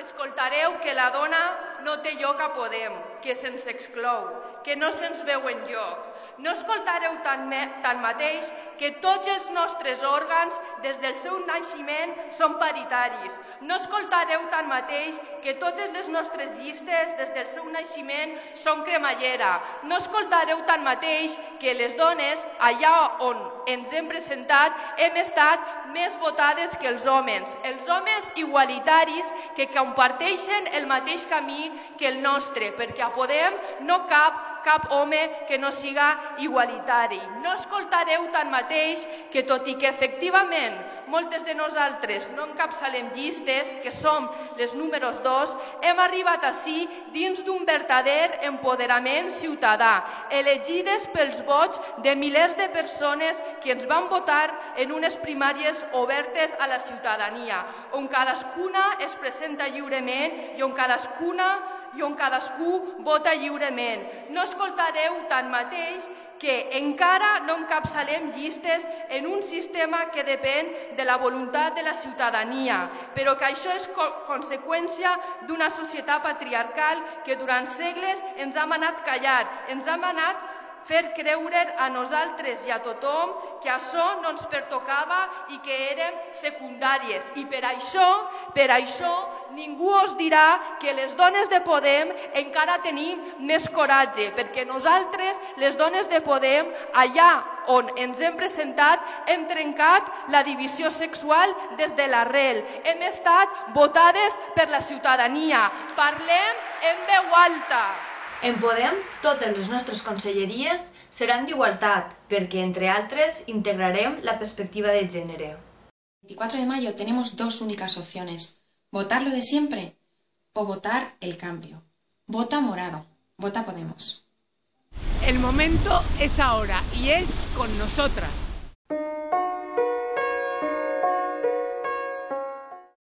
escoltareu que la dona no té lloc a Podem, que se'ns exclou, que no se'ns veu en lloc. No escoltareu tanmateix que tots els nostres òrgans, des del seu naixement, són paritaris. No escoltareu tanmateix que totes les nostres llistes, des del seu naixement, són cremallera. No escoltareu tanmateix que les dones, allà on ens hem presentat, hem estat més votades que els homes. Els homes igualitaris que comparteixen el mateix camí que el nostre, perquè a Podem no cap cap home que no siga igualitari. No escoltareu tanmateix que, tot i que efectivament moltes de nosaltres no encapçalem llistes, que som les números dos, hem arribat així dins d'un verdader empoderament ciutadà, elegides pels vots de milers de persones que ens van votar en unes primàries obertes a la ciutadania, on cadascuna es presenta lliurement i on cadascuna i on cadascú vota lliurement. No escoltareu tanmateix que encara no encapçalem llistes en un sistema que depèn de la voluntat de la ciutadania, però que això és co conseqüència d'una societat patriarcal que durant segles ens ha manat callar, ens ha manat fer creure a nosaltres i a tothom que això no ens pertocava i que érem secundàries. I per això, per això, ningú us dirà que les dones de Podem encara tenim més coratge, perquè nosaltres, les dones de Podem, allà on ens hem presentat, hem trencat la divisió sexual des de l'arrel. Hem estat votades per la ciutadania. Parlem en veu alta. En Podem, totes les nostres conselleries seran d'igualtat, perquè, entre altres, integrarem la perspectiva de gènere. El 24 de mayo tenemos dos únicas opciones, votar lo de siempre o votar el cambio. Vota morado, vota Podemos. El momento es ahora y es con nosotras.